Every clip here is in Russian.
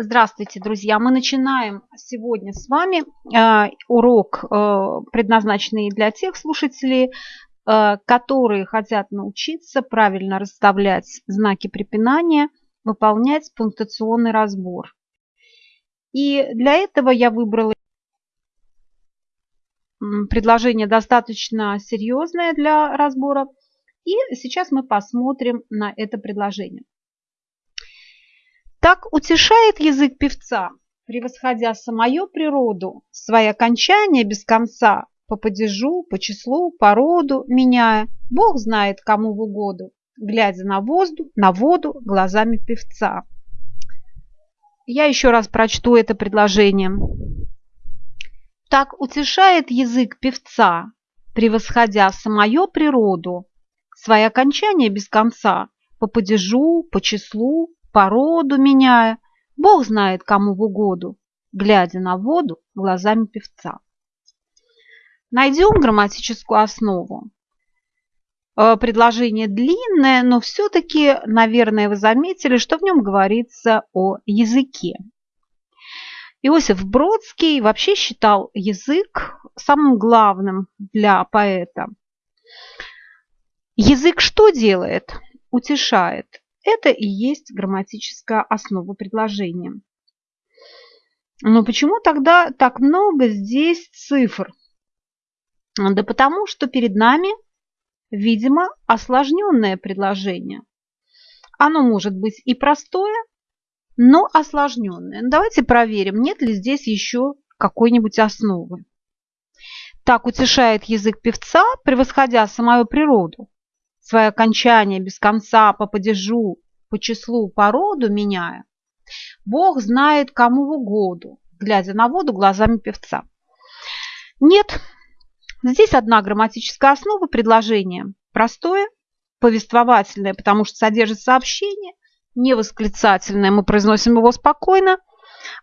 Здравствуйте, друзья! Мы начинаем сегодня с вами э, урок, э, предназначенный для тех слушателей, э, которые хотят научиться правильно расставлять знаки препинания, выполнять пунктуационный разбор. И для этого я выбрала предложение достаточно серьезное для разбора. И сейчас мы посмотрим на это предложение. Так утешает язык певца, превосходя самую природу, свои окончания без конца, по падежу, по числу, по роду меняя, Бог знает кому в угоду, глядя на воздух, на воду глазами певца. Я еще раз прочту это предложение. Так утешает язык певца, превосходя самую природу, свои окончания без конца, по падежу, по числу, породу меняя, Бог знает кому в угоду, глядя на воду глазами певца. Найдем грамматическую основу. Э, предложение длинное, но все-таки, наверное, вы заметили, что в нем говорится о языке. Иосиф Бродский вообще считал язык самым главным для поэта. Язык что делает? Утешает. Это и есть грамматическая основа предложения. Но почему тогда так много здесь цифр? Да потому что перед нами, видимо, осложненное предложение. Оно может быть и простое, но осложненное. Ну, давайте проверим, нет ли здесь еще какой-нибудь основы. Так утешает язык певца, превосходя самую природу свои окончания без конца по падежу, по числу, по роду меняя, Бог знает кому в угоду, глядя на воду глазами певца. Нет, здесь одна грамматическая основа предложения. Простое, повествовательное, потому что содержит сообщение, не восклицательное, мы произносим его спокойно.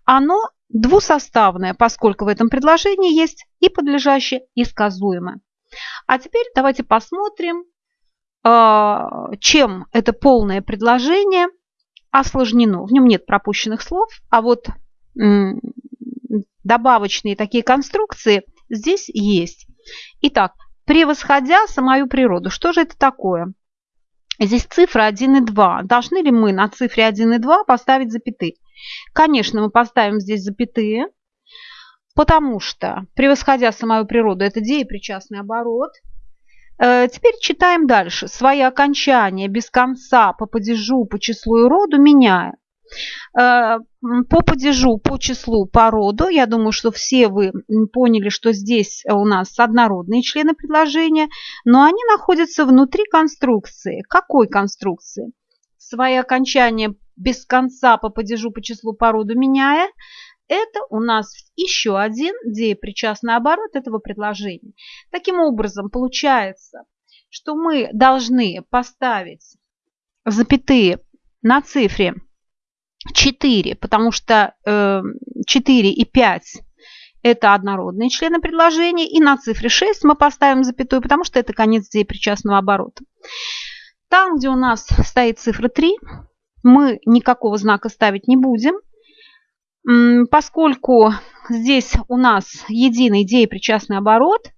Оно двусоставное, поскольку в этом предложении есть и подлежащее, и сказуемое. А теперь давайте посмотрим, чем это полное предложение осложнено. В нем нет пропущенных слов, а вот добавочные такие конструкции здесь есть. Итак, превосходя самую природу. Что же это такое? Здесь цифры 1 и 2. Должны ли мы на цифре 1 и 2 поставить запятые? Конечно, мы поставим здесь запятые, потому что превосходя самую природу, это деепричастный оборот – теперь читаем дальше. Свои окончания без конца по падежу, по числу и роду меняя. Э, по падежу, по числу, по роду, я думаю, что все вы поняли, что здесь у нас однородные члены предложения, но они находятся внутри конструкции. Какой конструкции? Свои окончания без конца по падежу, по числу, по роду меняя – это у нас еще один деепричастный оборот этого предложения. Таким образом, получается, что мы должны поставить запятые на цифре 4, потому что 4 э, и 5 это однородные члены предложения, и на цифре 6 мы поставим запятую, потому что это конец деепричастного оборота. Там, где у нас стоит цифра 3, мы никакого знака ставить не будем, Поскольку здесь у нас единый деепричастный оборот,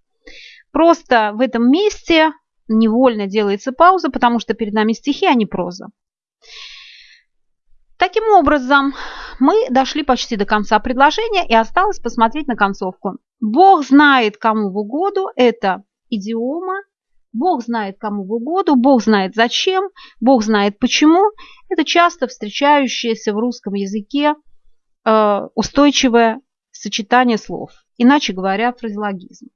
просто в этом месте невольно делается пауза, потому что перед нами стихи, а не проза. Таким образом, мы дошли почти до конца предложения и осталось посмотреть на концовку. Бог знает, кому в угоду. Это идиома. Бог знает, кому в угоду. Бог знает, зачем. Бог знает, почему. Это часто встречающееся в русском языке устойчивое сочетание слов, иначе говоря, фразеологизм.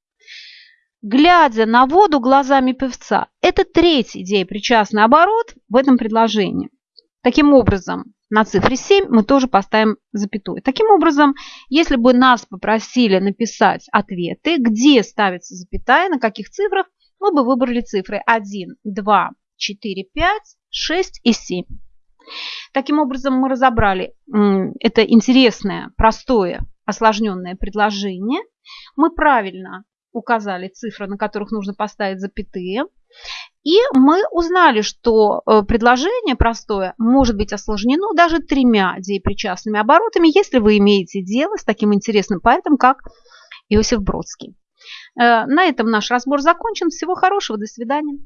Глядя на воду глазами певца, это третий деепричастный оборот в этом предложении. Таким образом, на цифре 7 мы тоже поставим запятую. Таким образом, если бы нас попросили написать ответы, где ставится запятая, на каких цифрах, мы бы выбрали цифры 1, 2, 4, 5, 6 и 7. Таким образом, мы разобрали это интересное, простое, осложненное предложение. Мы правильно указали цифры, на которых нужно поставить запятые. И мы узнали, что э, предложение простое может быть осложнено даже тремя деепричастными оборотами, если вы имеете дело с таким интересным поэтом, как Иосиф Бродский. Э, на этом наш разбор закончен. Всего хорошего, до свидания.